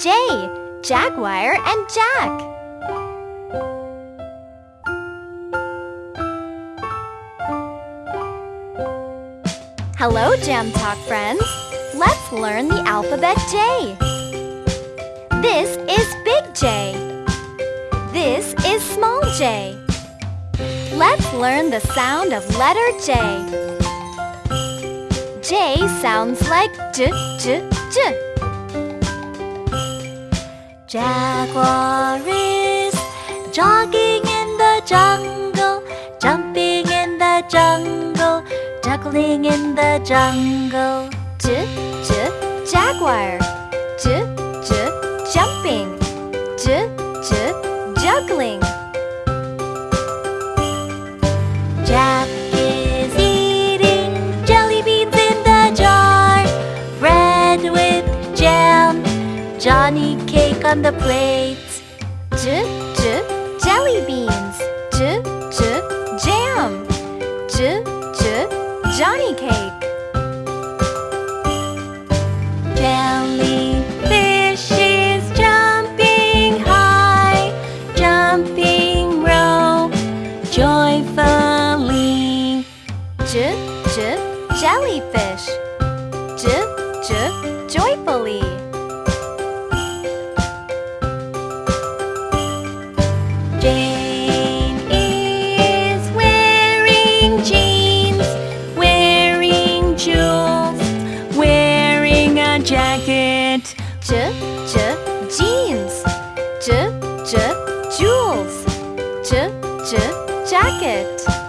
J. Jaguar and Jack. Hello, Jam Talk friends. Let's learn the alphabet J. This is big J. This is small j. Let's learn the sound of letter J. J sounds like J, J, J. Jaguar is jogging in the jungle, jumping in the jungle, juggling in the jungle. J, J, jaguar. Johnny cake on the plate. J, J, jelly beans. J, J, jam. J, J, Johnny cake. Jellyfish is jumping high, jumping rope joyfully. J, J, jellyfish. Jane is wearing jeans, wearing jewels, wearing a jacket. Jeans. J, J, jewels. J, J, jacket.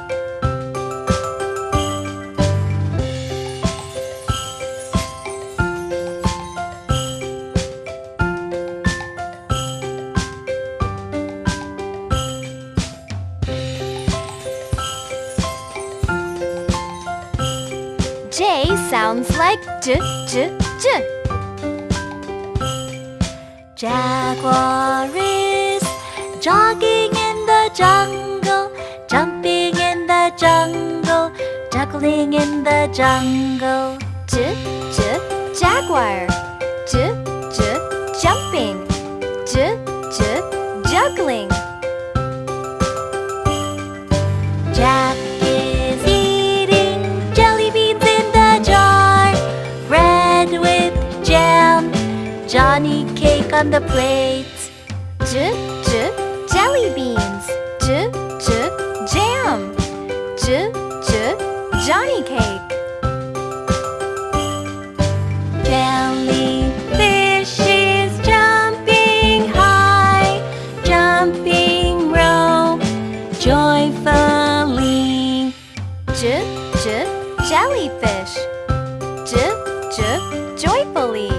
J sounds like J, J, J. Jaguar is jogging in the jungle, jumping in the jungle, juggling in the jungle. J, J, jaguar. J, J, jumping. J, J, juggling. Johnny cake on the plate. J, J, jelly beans. J, J, jam. J, J, Johnny cake. Jellyfish is jumping high, jumping rope joyfully. J, J, jellyfish. J, J, joyfully.